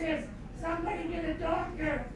says Somebody get a doctor.